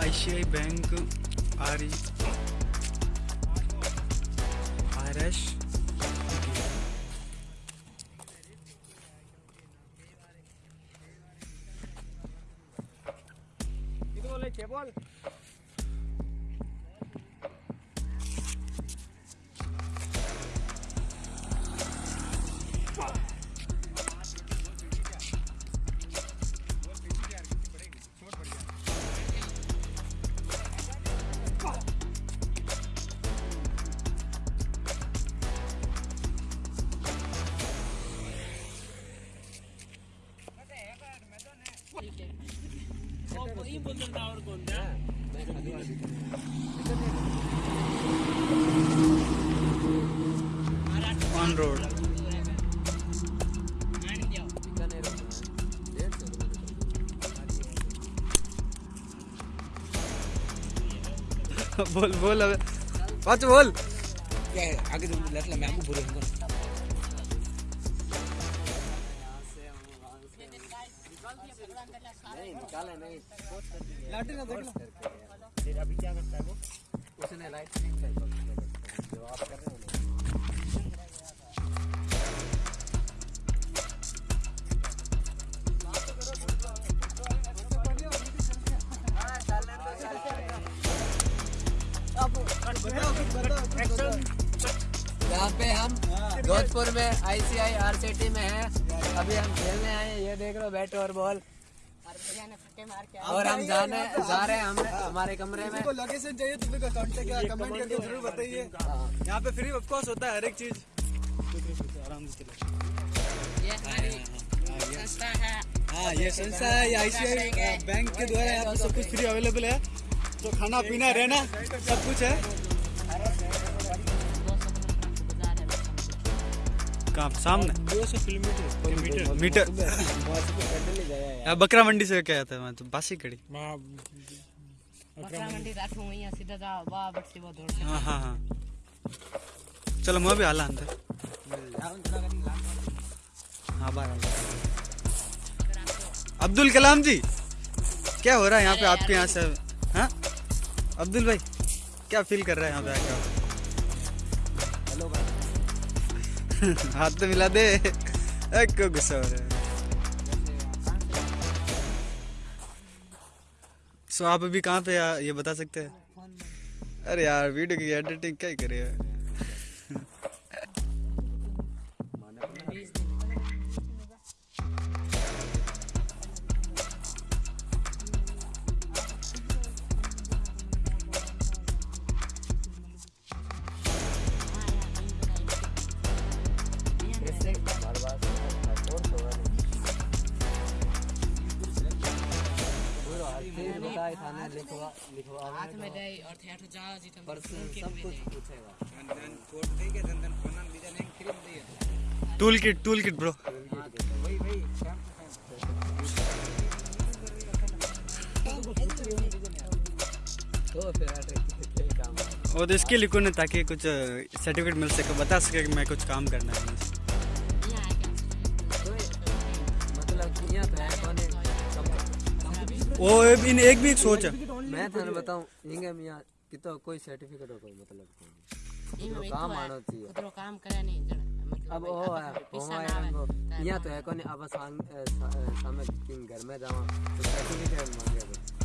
ICI bank R R S. बोल। बोल बोल अबे। पाँच बोल। क्या है? आगे तुम लेट मैं आपको बुरे होगा लाठी ना देख लो। फिर अभी क्या करता है वो? उसने लाइट जो आप कर रहे हो यहाँ पे हम जोधपुर में आईसीआई आरसीटी में हैं। अभी हम खेलने आए ये देख लो बैट और बॉल। और हम जाने जा रहे हैं हम हमारे कमरे में। को लोकेशन चाहिए तो फिर कांटेक्ट कमेंट करके ज़रूर बताइए। यहाँ पे फ्री ऑफ़ कॉस्ट होता है हर एक चीज़। आराम से चलो ये हमारी संस्था है। हाँ ये संस्था है ये आईसीआई बैंक के द्वारा यहाँ पे सब कुछ फ्री अवेलेबल है। तो खाना पीना रहना सब कुछ है। कहाँ सामने। मीटर बकरा मंडी से क्या आता है मैं तो बासी कड़ी हाँ, हाँ, हाँ। चलो मैं भी आला अंदर। हाँ बार अब्दुल कलाम जी क्या हो रहा है यहाँ पे आपके यहाँ से? हाँ? अब्दुल भाई क्या फील कर रहा है यहाँ पे आके हाथ तो मिला दे। एक को गुस्सा हो रहा है? सो आप अभी कहाँ पे यार ये बता सकते हैं? अरे यार वीडियो की एडिटिंग क्या ही करे बताए थाने लिखवा लिखवा હાથ में दे और ठेठ जाओ जी तुम पर्सनल सब कुछ पूछेगा। Tool kit tool kit bro. तो फिर काम और तो इसके लिए कौन ताकि कुछ सर्टिफिकेट मिल सके बता सके कि मैं कुछ काम करना है। वो इन एक भी सोच। है मैं थाने बताऊँ इंगे मिया यहाँ कितो कोई सर्टिफिकेट कोई मतलब कोई काम आनो थी कतरो काम करे नहीं जण अब ओ है ओ है यहाँ तो है कोनी अब सांग सामने किंग घर में जावा तो सर्टिफिकेट मांगे